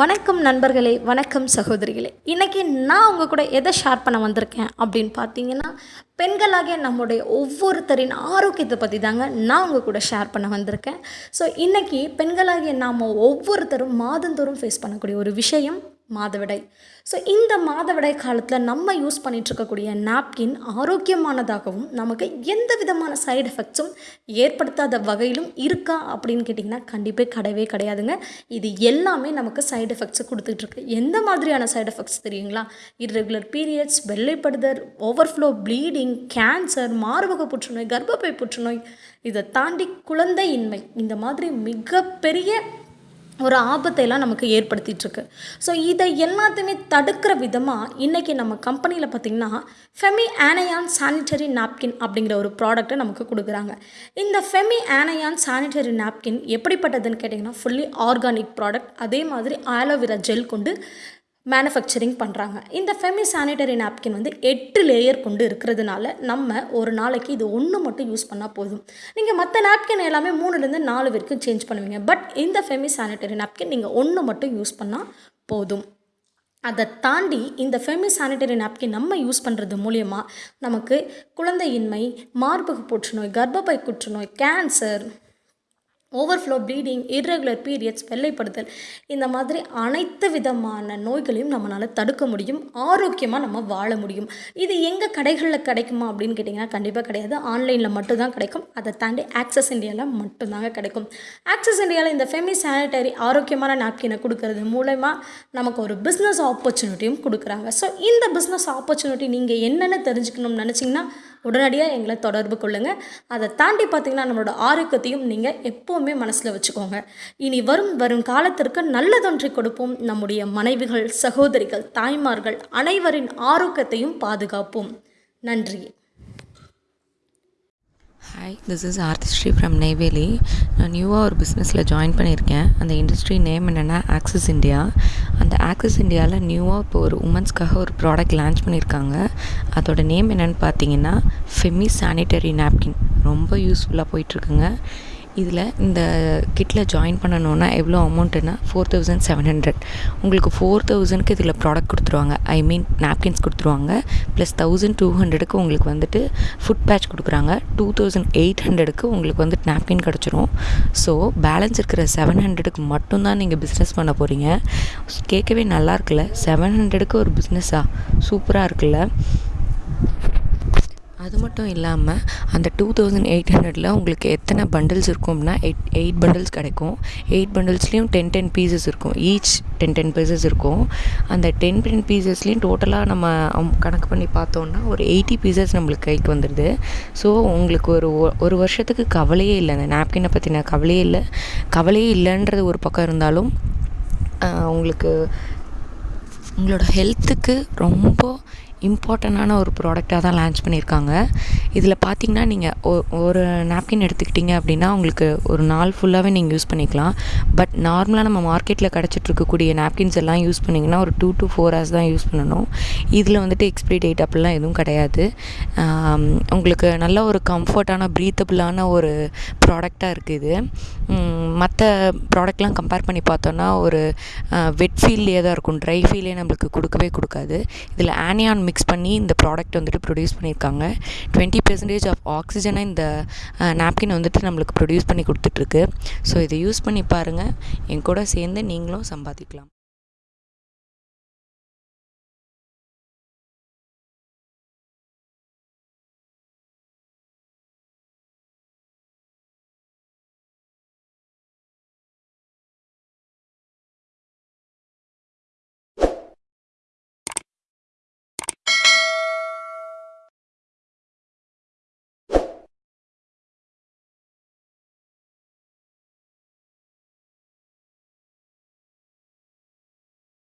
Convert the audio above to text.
வணக்கம் நண்பர்களே வணக்கம் சகோதரிகளே. இன்றைக்கி நான் உங்கள் கூட எதை ஷேர் பண்ண வந்திருக்கேன் அப்படின்னு பார்த்தீங்கன்னா பெண்களாகிய நம்முடைய ஒவ்வொருத்தரின் ஆரோக்கியத்தை பற்றி தாங்க நான் உங்கள் கூட ஷேர் பண்ண வந்திருக்கேன். ஸோ இன்றைக்கி பெண்களாகிய நாம் ஒவ்வொருத்தரும் மாதந்தோறும் ஃபேஸ் பண்ணக்கூடிய ஒரு விஷயம் மாதவிடை ஸோ இந்த மாதவிடாய் காலத்தில் நம்ம யூஸ் பண்ணிகிட்ருக்கக்கூடிய நாப்கின் ஆரோக்கியமானதாகவும் நமக்கு எந்த விதமான சைடு எஃபெக்ட்ஸும் ஏற்படுத்தாத வகையிலும் இருக்கா அப்படின்னு கேட்டிங்கன்னா கண்டிப்பாக கிடையவே கிடையாதுங்க. இது எல்லாமே நமக்கு சைடு எஃபெக்ட்ஸை கொடுத்துட்ருக்கு எந்த மாதிரியான சைடு எஃபெக்ட்ஸ் தெரியுங்களா? இர்ரெகுலர் பீரியட்ஸ் வெள்ளைப்படுதல் ஓவர்ஃப்ளோ ப்ளீடிங் கேன்சர் மார்பக புற்றுநோய் கர்ப்பப்பை புற்றுநோய் இதை தாண்டி குழந்தை இன்மை இந்த மாதிரி மிகப்பெரிய ஒரு ஆபத்தையெல்லாம் நமக்கு ஏற்படுத்திகிட்ருக்கு ஸோ இதை எல்லாத்தையுமே தடுக்கிற விதமாக இன்றைக்கி நம்ம கம்பெனியில் பார்த்திங்கன்னா ஃபெமி ஆனயான் சானிட்டரி நாப்கின் அப்படிங்கிற ஒரு ப்ராடக்ட்டை நமக்கு கொடுக்குறாங்க. இந்த ஃபெமி ஆனயான் சானிட்டரி நாப்கின் எப்படிப்பட்டதுன்னு கேட்டிங்கன்னா ஃபுல்லி ஆர்கானிக் ப்ராடக்ட் அதே மாதிரி ஆலோவேரா ஜெல் கொண்டு மேனுஃபேக்சரிங் பண்ணுறாங்க இந்த ஃபெமி சானிட்டரி நாப்கின் வந்து எட்டு லேயர் கொண்டு இருக்கிறதுனால நம்ம ஒரு நாளைக்கு இது ஒன்று மட்டும் யூஸ் பண்ணால் போதும். நீங்கள் மற்ற நாப்கின் எல்லாமே மூணுலேருந்து நாலு வரைக்கும் சேஞ்ச் பண்ணுவீங்க. பட் இந்த ஃபெமி சானிட்டரி நாப்கின் நீங்கள் ஒன்று மட்டும் யூஸ் பண்ணால் போதும். அதை தாண்டி இந்த ஃபெமி சானிட்டரி நாப்கின் நம்ம யூஸ் பண்ணுறது மூலயமா நமக்கு குழந்தையின்மை மார்பக புற்றுநோய் கர்ப்பப்பை புற்றுநோய் cancer overflow bleeding irregular periods வெள்ளைப்படுதல் இந்த மாதிரி அனைத்து விதமான நோய்களையும் நம்மளால் தடுக்க முடியும் ஆரோக்கியமாக நம்ம வாழ முடியும். இது எங்கள் கடைகளில் கிடைக்குமா அப்படின்னு கேட்டிங்கன்னா கண்டிப்பாக கிடையாது. ஆன்லைனில் மட்டும்தான் கிடைக்கும். அதை தாண்டி ஆக்சஸ் இந்தியாவில் மட்டும்தாங்க கிடைக்கும். ஆக்சஸ் இந்தியாவில் இந்த ஃபெமி சானிட்டரி ஆரோக்கியமான நாப்கினை கொடுக்கறது மூலயமா நமக்கு ஒரு பிஸ்னஸ் ஆப்பர்ச்சுனிட்டியும் கொடுக்குறாங்க. ஸோ இந்த பிஸ்னஸ் ஆப்பர்ச்சுனிட்டி நீங்கள் என்னென்ன தெரிஞ்சுக்கணும்னு நினச்சிங்கன்னா உடனடியாக எங்களை தொடர்பு கொள்ளுங்கள் அதை தாண்டி பார்த்திங்கன்னா நம்மளோட ஆரோக்கியத்தையும் நீங்கள் எப்போவுமே மனசில் வச்சுக்கோங்க. இனி வரும் வரும் காலத்திற்கு நல்லதொன்றை கொடுப்போம். நம்முடைய மனைவிகள் சகோதரிகள் தாய்மார்கள் அனைவரின் ஆரோக்கியத்தையும் பாதுகாப்போம். நன்றி. Hi this is Aarthisri from Neyveli நான் நியூவாக ஒரு பிஸ்னஸில் ஜாயின் பண்ணியிருக்கேன். அந்த இண்டஸ்ட்ரி நேம் என்னென்னா ஆக்சிஸ் இந்தியா அந்த ஆக்சிஸ் இந்தியாவில் நியூவாக இப்போ ஒரு உமன்ஸ்க்காக ஒரு ப்ராடக்ட் லான்ச் பண்ணியிருக்காங்க. அதோட நேம் என்னென்னு பார்த்தீங்கன்னா ஃபெமி சானிட்டரி நாப்கின் ரொம்ப யூஸ்ஃபுல்லாக போயிட்டுருக்குங்க. இதில் இந்த கிட்டில் ஜாயின் பண்ணணுன்னா எவ்வளோ அமௌண்ட்டுன்னா ஃபோர் தௌசண்ட் செவன் ஹண்ட்ரட் உங்களுக்கு ஃபோர் தௌசண்ட்க்கு இதில் ப்ராடக்ட் கொடுத்துருவாங்க. ஐ மீன் நாப்கின்ஸ் கொடுத்துருவாங்க. ப்ளஸ் தௌசண்ட் டூ ஹண்ட்ரடுக்கு உங்களுக்கு வந்துட்டு ஃபுட் பேட்ச் கொடுக்குறாங்க. டூ தௌசண்ட் எயிட் ஹண்ட்ரடுக்கு உங்களுக்கு வந்துட்டு நாப்கின் கிடச்சிரும். ஸோ பேலன்ஸ் இருக்கிற செவன் ஹண்ட்ரடுக்கு மட்டும்தான் நீங்கள் பிஸ்னஸ் பண்ண போகிறீங்க கேட்கவே நல்லா இருக்குல்ல? செவன் ஹண்ட்ரடுக்கு ஒரு பிஸ்னஸாக சூப்பராக இருக்குல்ல? அது மட்டும் இல்லாமல் அந்த டூ தௌசண்ட் எயிட் ஹண்ட்ரடில் உங்களுக்கு எத்தனை பண்டில்ஸ் இருக்கும் அப்படின்னா எயிட் எயிட் பண்டில்ஸ் கிடைக்கும். எயிட் பண்டில்ஸ்லேயும் டென் டென் பீசஸ் இருக்கும். ஈச் டென் டென் பீசஸ் இருக்கும். அந்த டென் டென் பீசஸ்லேயும் டோட்டலாக நம்ம கணக்கு பண்ணி பார்த்தோன்னா ஒரு எயிட்டி பீசஸ் நம்மளுக்கு கைக்கு வந்துடுது ஸோ உங்களுக்கு ஒரு ஒரு வருஷத்துக்கு கவலையே இல்லை. அந்த நாப்கினை பற்றின கவலையே இல்லை. கவலையே இல்லைன்றது ஒரு பக்கம் இருந்தாலும் உங்களுக்கு உங்களோட ஹெல்த்துக்கு ரொம்ப இம்பார்ட்டண்ட்டான ஒரு ப்ராடக்டாக தான் லான்ச் பண்ணியிருக்காங்க. இதில் பார்த்தீங்கன்னா நீங்கள் ஒ ஒரு நாப்கின் எடுத்துக்கிட்டிங்க அப்படின்னா உங்களுக்கு ஒரு நாள் ஃபுல்லாகவே நீங்கள் யூஸ் பண்ணிக்கலாம். பட் நார்மலாக நம்ம மார்க்கெட்டில் கிடச்சிட்ருக்கக்கூடிய நாப்கின்ஸ் எல்லாம் யூஸ் பண்ணிங்கன்னா ஒரு டூ டு ஃபோர் ஹவர்ஸ் தான் யூஸ் பண்ணணும். இதில் வந்துட்டு எக்ஸ்பிரி டேட் அப்படிலாம் எதுவும் கிடையாது. உங்களுக்கு நல்ல ஒரு கம்ஃபர்ட்டான ப்ரீத்தபிளான ஒரு ப்ராடக்டாக இருக்குது இது. மற்ற ப்ராடக்ட்லாம் கம்பேர் பண்ணி பார்த்தோன்னா ஒரு வெட் ஃபீல்லே தான் இருக்கும். ட்ரை ஃபீலே நம்மளுக்கு கொடுக்கவே கொடுக்காது. இதில் ஆனியான் மிக்ஸ் பண்ணி இந்த ப்ராடக்ட் வந்துட்டு ப்ரொடியூஸ் பண்ணியிருக்காங்க. டுவெண்ட்டி பெர்சன்டேஜ் ஆஃப் ஆக்சிஜனை இந்த நாப்கின் வந்துட்டு நம்மளுக்கு ப்ரொடியூஸ் பண்ணி கொடுத்துட்ருக்கு ஸோ இதை யூஸ் பண்ணி பாருங்கள் என் கூட சேர்ந்து நீங்களும் சம்பாதிக்கலாம்.